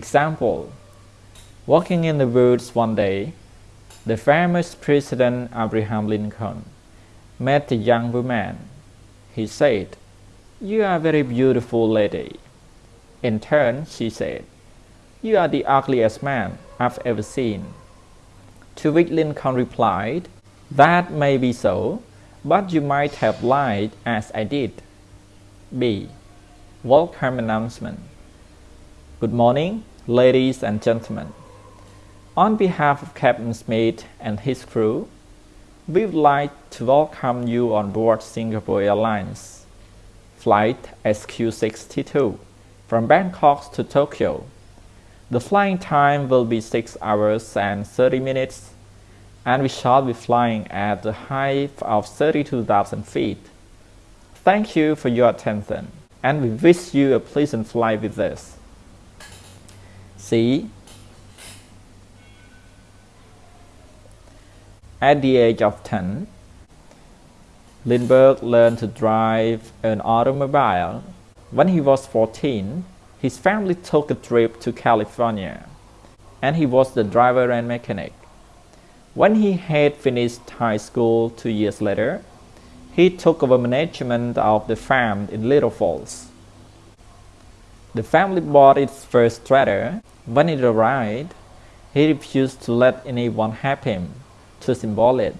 Example Walking in the woods one day, the famous President Abraham Lincoln met a young woman. He said, You are a very beautiful lady. In turn, she said, You are the ugliest man I've ever seen. To which Lincoln replied, That may be so, but you might have lied as I did. B. Welcome announcement. Good morning, ladies and gentlemen. On behalf of Captain Smith and his crew, we would like to welcome you on board Singapore Airlines Flight SQ62 from Bangkok to Tokyo. The flying time will be 6 hours and 30 minutes and we shall be flying at the height of 32,000 feet. Thank you for your attention and we wish you a pleasant flight with us. At the age of 10, Lindbergh learned to drive an automobile. When he was 14, his family took a trip to California, and he was the driver and mechanic. When he had finished high school two years later, he took over management of the farm in Little Falls. The family bought its first tractor. When it arrived, he refused to let anyone help him to assemble it.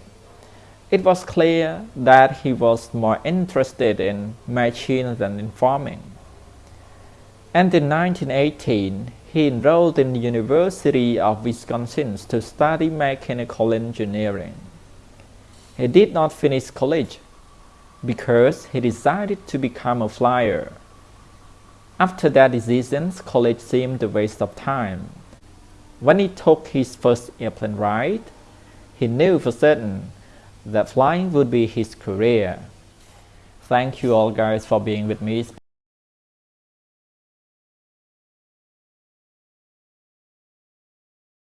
It was clear that he was more interested in machines than in farming. And in 1918, he enrolled in the University of Wisconsin to study mechanical engineering. He did not finish college because he decided to become a flyer. After that decision, college seemed a waste of time. When he took his first airplane ride, he knew for certain that flying would be his career. Thank you all guys for being with me.